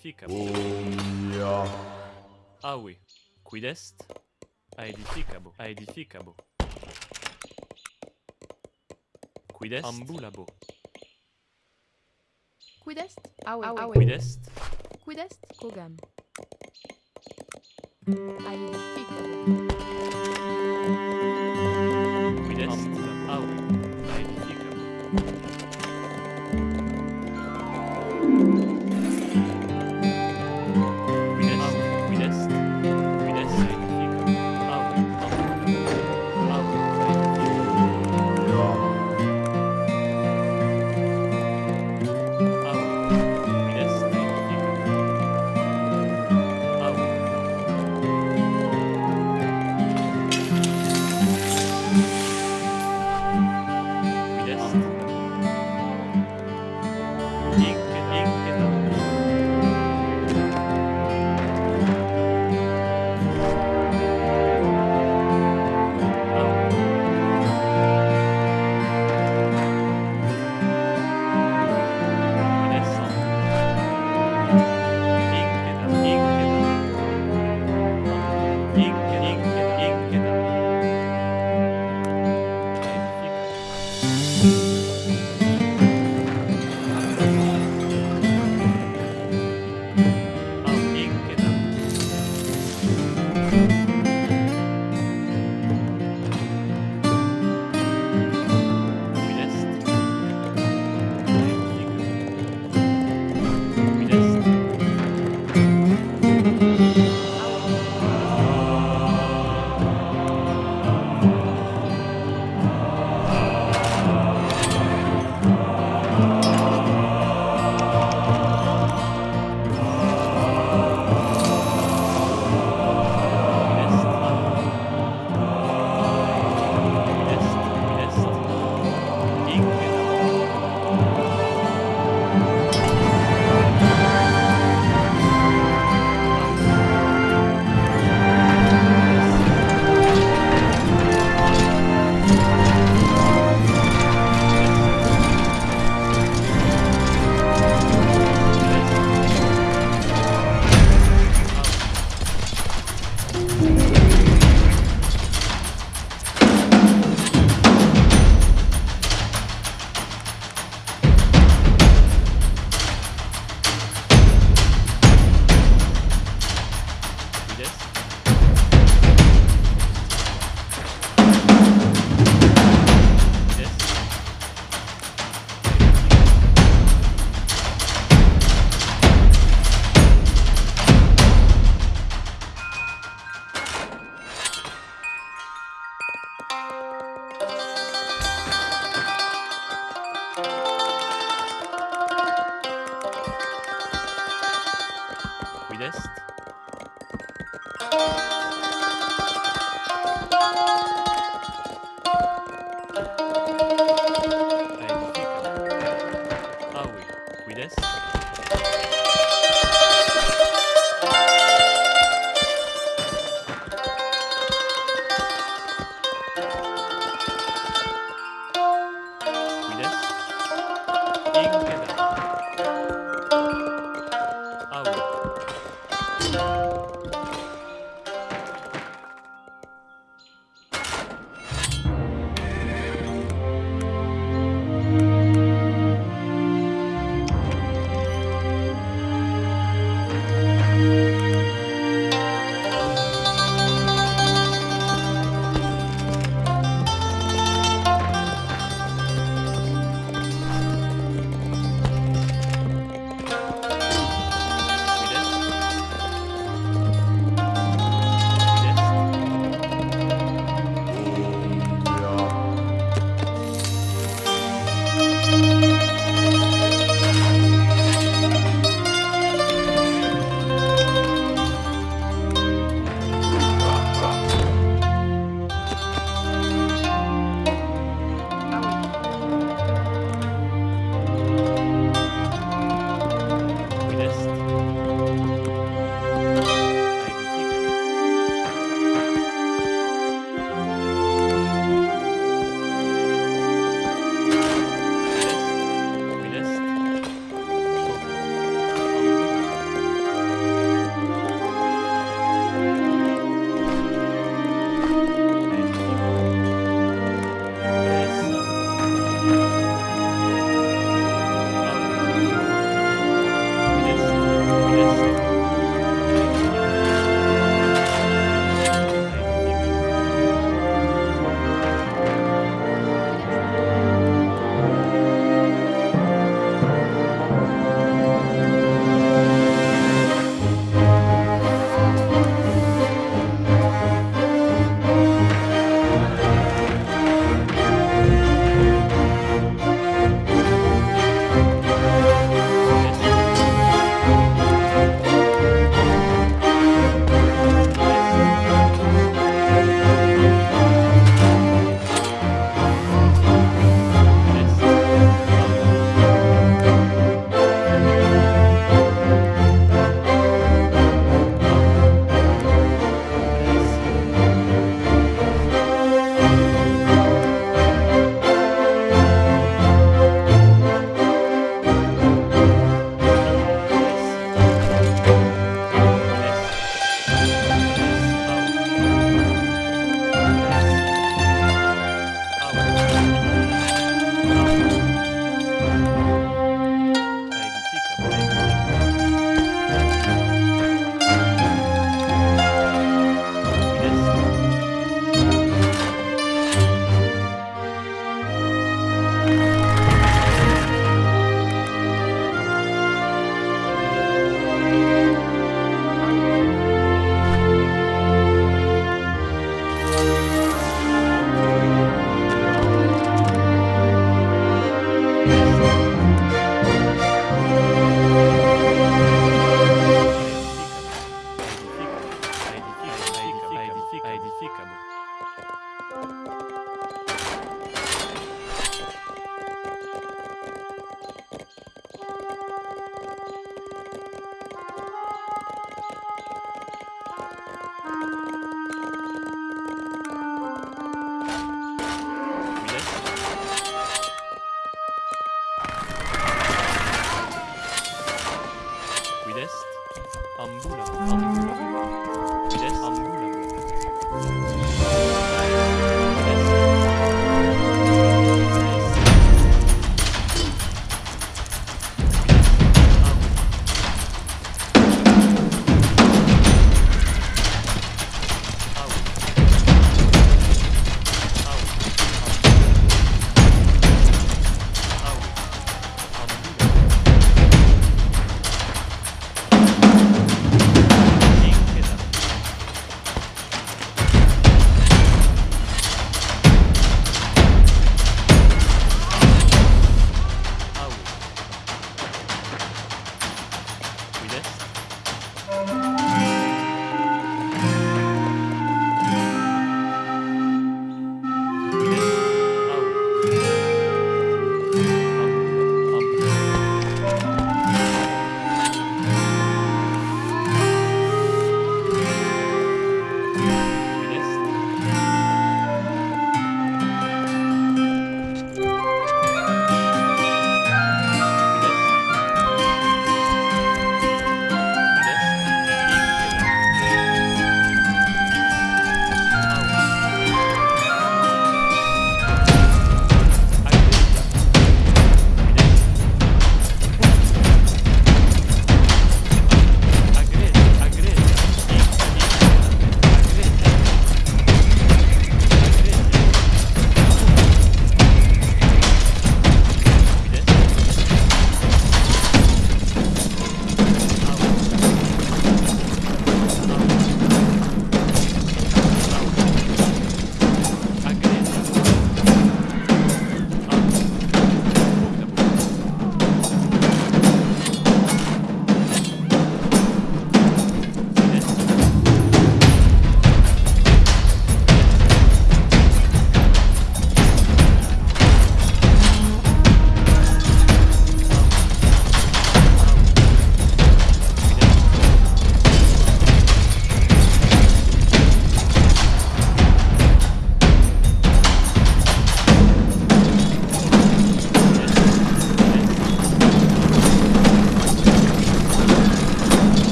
edificam. Omnia. Aui, quid est? Aedificabo, aedificabo. Quid est? Ambulabo. Quid est? Aue, aue. Quid est? Quid est? Cogam. Aedificabo.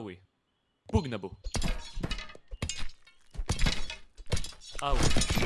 Ah oui. Pugnabo. Ah oui.